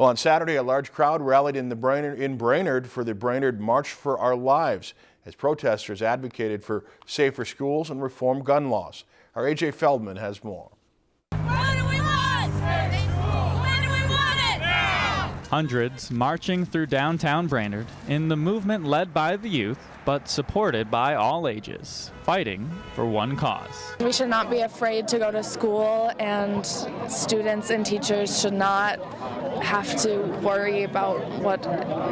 Well, on Saturday, a large crowd rallied in, the Brainerd, in Brainerd for the Brainerd March for Our Lives as protesters advocated for safer schools and reform gun laws. Our AJ Feldman has more. Hundreds marching through downtown Brainerd in the movement led by the youth but supported by all ages, fighting for one cause. We should not be afraid to go to school and students and teachers should not have to worry about what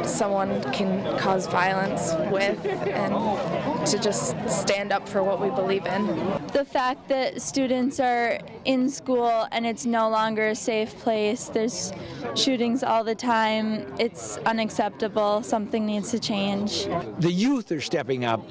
someone can cause violence with and to just stand up for what we believe in. The fact that students are in school and it's no longer a safe place, there's shootings all the time, it's unacceptable, something needs to change. The youth are stepping up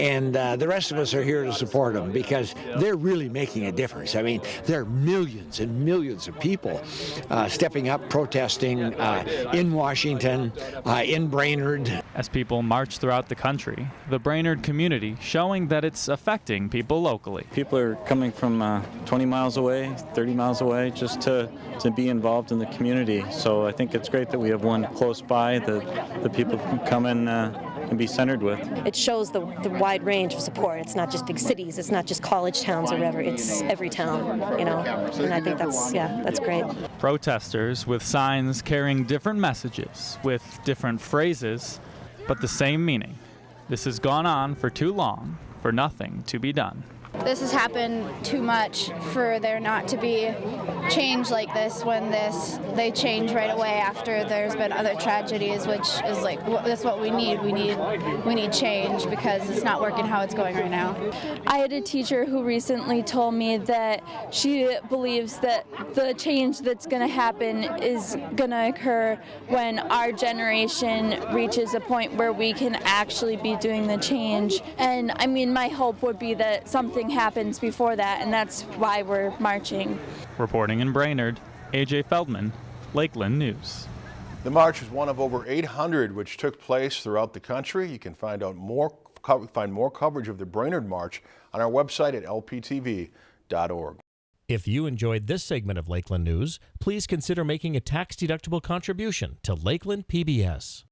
and uh, the rest of us are here to support them because they're really making a difference. I mean, there are millions and millions of people uh, stepping up, protesting uh, in Washington, uh, in Brainerd. As people march throughout the country, the Brainerd community showing that it's affecting people locally. People are coming from uh, 20 miles away, 30 miles away, just to, to be involved in the community. So I think it's great that we have one close by that the people can come and and be centered with. It shows the, the wide range of support. It's not just big cities, it's not just college towns or whatever, it's every town, you know, and I think that's, yeah, that's great. Protesters with signs carrying different messages, with different phrases, but the same meaning. This has gone on for too long for nothing to be done. This has happened too much for there not to be change like this when this they change right away after there's been other tragedies which is like that's what we need. We need we need change because it's not working how it's going right now. I had a teacher who recently told me that she believes that the change that's going to happen is going to occur when our generation reaches a point where we can actually be doing the change. And i mean my hope would be that something happens before that, and that's why we're marching. Reporting in Brainerd, AJ Feldman, Lakeland News. The march is one of over 800 which took place throughout the country. You can find out more find more coverage of the Brainerd March on our website at lptv.org. If you enjoyed this segment of Lakeland News, please consider making a tax-deductible contribution to Lakeland PBS.